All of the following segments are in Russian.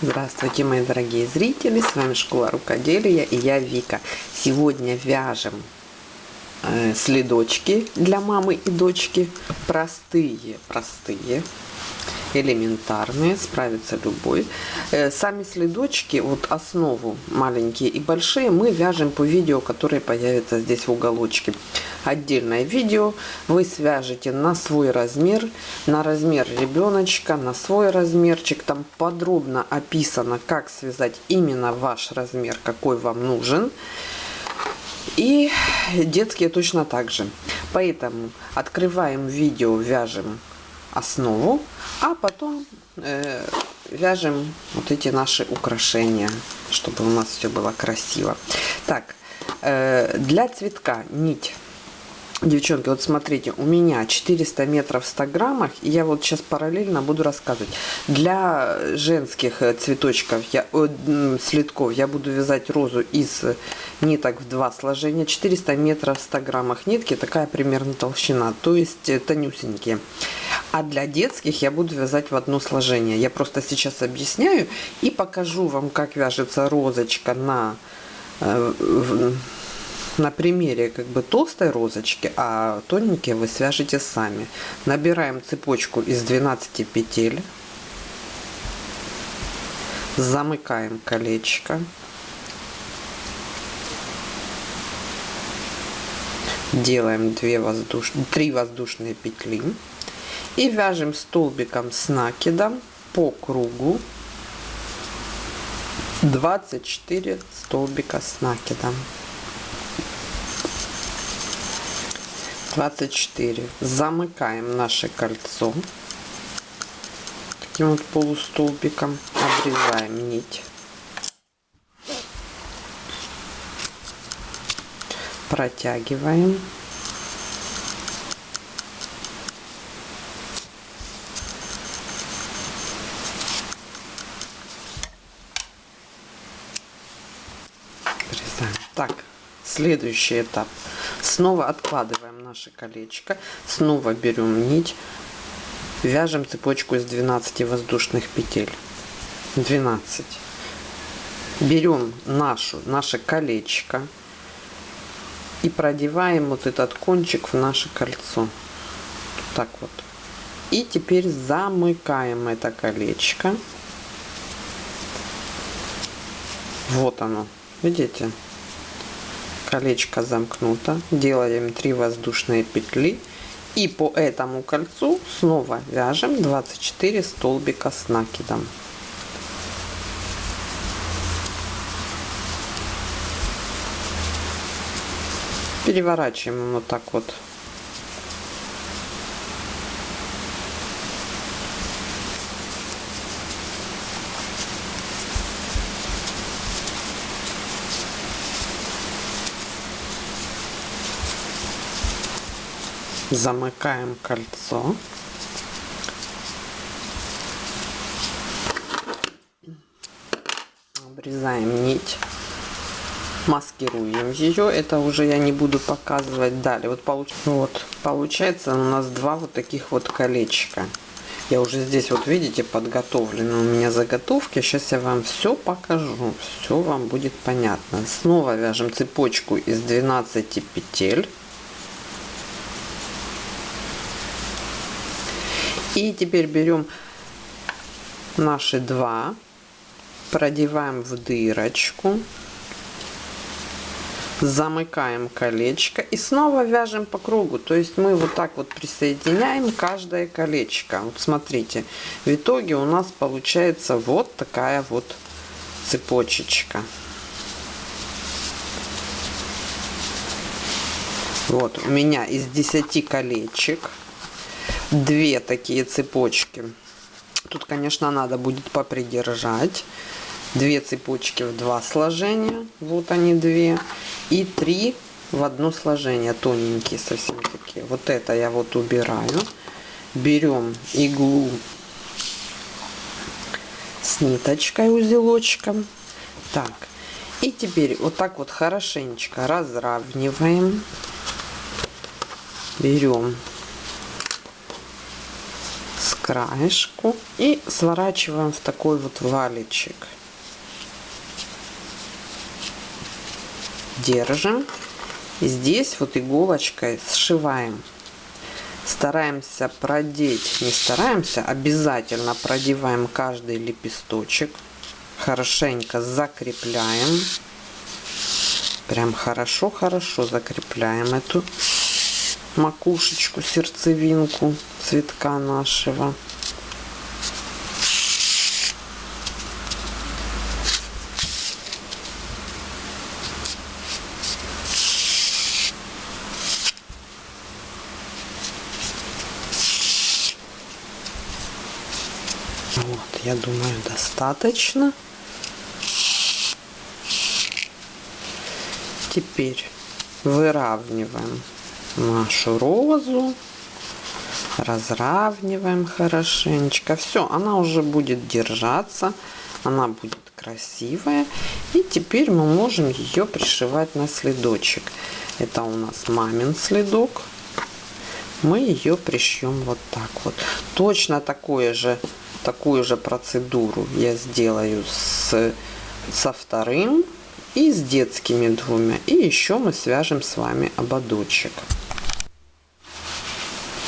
Здравствуйте, мои дорогие зрители! С вами Школа Рукоделия и я Вика. Сегодня вяжем э, следочки для мамы и дочки. Простые, простые, элементарные, справится любой. Э, сами следочки, вот основу маленькие и большие, мы вяжем по видео, которое появится здесь в уголочке отдельное видео. Вы свяжете на свой размер, на размер ребеночка, на свой размерчик. Там подробно описано, как связать именно ваш размер, какой вам нужен. И детские точно так же. Поэтому открываем видео, вяжем основу, а потом э, вяжем вот эти наши украшения, чтобы у нас все было красиво. Так, э, для цветка нить Девчонки, вот смотрите, у меня 400 метров в 100 граммах, и я вот сейчас параллельно буду рассказывать. Для женских э, цветочков, я, э, следков, я буду вязать розу из ниток в два сложения. 400 метров в 100 граммах нитки, такая примерно толщина, то есть э, тонюсенькие. А для детских я буду вязать в одно сложение. Я просто сейчас объясняю и покажу вам, как вяжется розочка на... Э, на примере как бы толстой розочки, а тоненькие вы свяжете сами. Набираем цепочку из 12 петель, замыкаем колечко, делаем 2 воздуш... 3 воздушные петли и вяжем столбиком с накидом по кругу 24 столбика с накидом. 24 замыкаем наше кольцо таким вот полустолбиком. Обрезаем нить. Протягиваем обрезаем так следующий этап. Снова откладываем наше колечко снова берем нить вяжем цепочку из 12 воздушных петель. 12 берем нашу наше колечко и продеваем вот этот кончик в наше кольцо. Так вот. И теперь замыкаем это колечко. Вот оно. Видите колечко замкнуто. Делаем 3 воздушные петли. И по этому кольцу снова вяжем 24 столбика с накидом. Переворачиваем вот так вот замыкаем кольцо. Обрезаем нить. Маскируем ее это уже я не буду показывать далее. Вот, получ... вот получается у нас два вот таких вот колечка. Я уже здесь вот видите подготовлены у меня заготовки. Сейчас я вам все покажу. Все вам будет понятно. Снова вяжем цепочку из 12 петель И теперь берем наши два, продеваем в дырочку, замыкаем колечко и снова вяжем по кругу. То есть мы вот так вот присоединяем каждое колечко. Вот смотрите, в итоге у нас получается вот такая вот цепочечка. Вот у меня из 10 колечек две такие цепочки. Тут, конечно, надо будет попридержать. Две цепочки в два сложения. Вот они две. И три в одно сложение. Тоненькие совсем такие. Вот это я вот убираю. Берем иглу с ниточкой узелочком. Так. И теперь вот так вот хорошенечко разравниваем. Берем краешку и сворачиваем в такой вот валичек. Держим. И здесь вот иголочкой сшиваем. Стараемся продеть, не стараемся, обязательно продеваем каждый лепесточек. Хорошенько закрепляем. Прям хорошо-хорошо закрепляем эту макушечку, сердцевинку цветка нашего. Вот, я думаю, достаточно. Теперь выравниваем нашу розу. Разравниваем хорошенечко. Все, она уже будет держаться. Она будет красивая. И теперь мы можем ее пришивать на следочек. Это у нас мамин следок. Мы ее пришьем вот так вот. Точно такое же, такую же процедуру я сделаю с, со вторым и с детскими двумя. И еще мы свяжем с вами ободочек.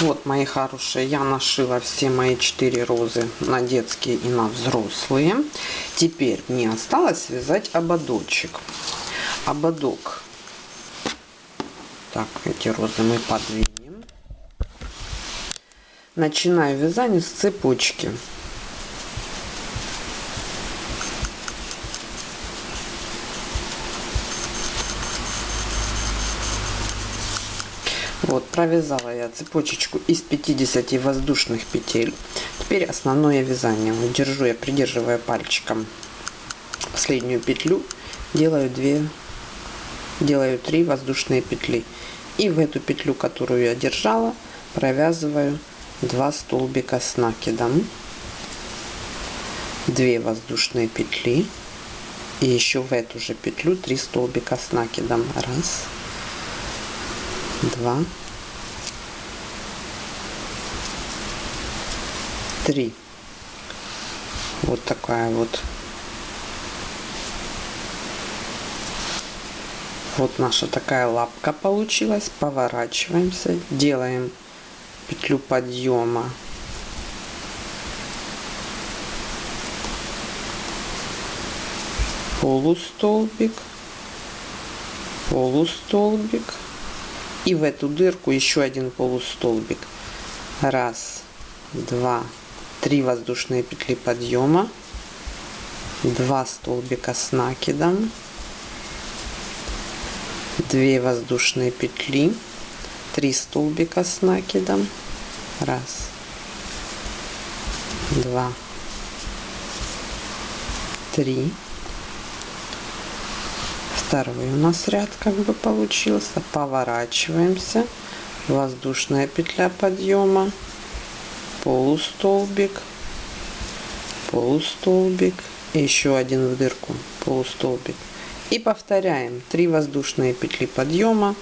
Вот, мои хорошие, я нашила все мои четыре розы на детские и на взрослые. Теперь мне осталось связать ободочек. Ободок. Так, эти розы мы подвинем. Начинаю вязание с цепочки. Провязала я цепочечку из 50 воздушных петель. Теперь основное вязание. Держу я, придерживая пальчиком последнюю петлю, делаю 2, делаю 3 воздушные петли. И в эту петлю, которую я держала, провязываю 2 столбика с накидом, 2 воздушные петли и еще в эту же петлю 3 столбика с накидом. Раз, два, три. Вот такая вот. Вот наша такая лапка получилась. Поворачиваемся, делаем петлю подъема. Полустолбик, полустолбик и в эту дырку еще один полустолбик раз два три воздушные петли подъема 2 столбика с накидом 2 воздушные петли 3 столбика с накидом. Раз два три. Второй у нас ряд как бы получился. Поворачиваемся. Воздушная петля подъема полустолбик полустолбик еще один в дырку полустолбик. И повторяем. 3 воздушные петли подъема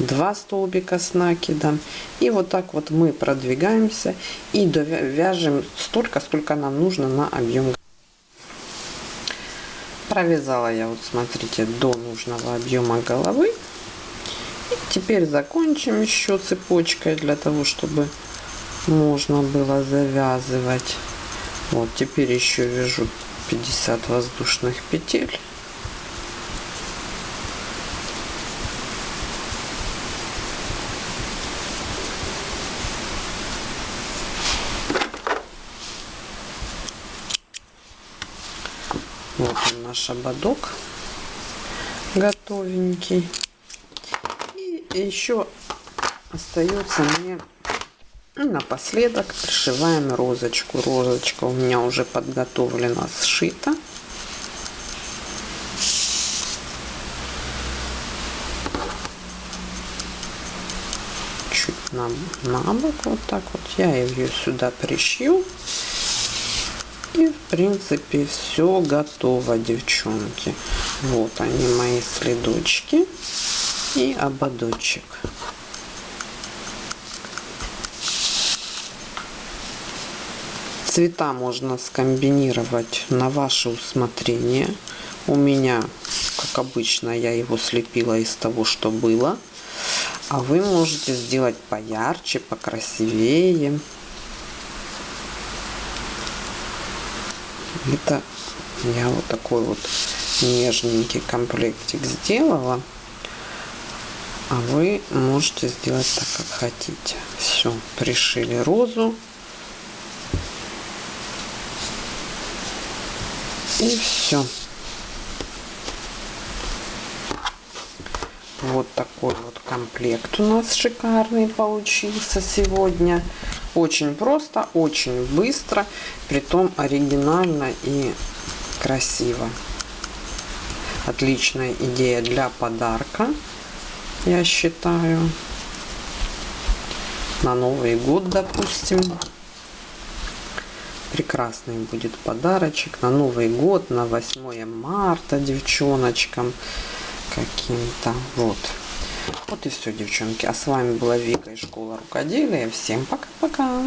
2 столбика с накидом. И вот так вот мы продвигаемся и вяжем столько сколько нам нужно на объем провязала я вот смотрите до нужного объема головы. И теперь закончим еще цепочкой для того чтобы можно было завязывать вот теперь еще вяжу 50 воздушных петель Вот он наш ободок готовенький. И еще остается мне ну, напоследок пришиваем розочку. Розочка у меня уже подготовлена, сшита. Чуть на, на бок, вот так вот. Я ее сюда пришью. И, в принципе, все готово, девчонки. Вот они, мои следочки и ободочек. Цвета можно скомбинировать на ваше усмотрение. У меня, как обычно, я его слепила из того, что было. А вы можете сделать поярче, покрасивее. Это я вот такой вот нежненький комплектик сделала. А вы можете сделать так, как хотите. Все, пришили розу. И все. Вот такой вот комплект у нас шикарный получился сегодня. Очень просто, очень быстро, притом оригинально и красиво. Отличная идея для подарка, я считаю. На Новый год, допустим. Прекрасный будет подарочек на Новый год, на 8 марта девчоночкам каким-то. Вот. Вот и все, девчонки. А с вами была Вика из школы рукоделия. Всем пока-пока.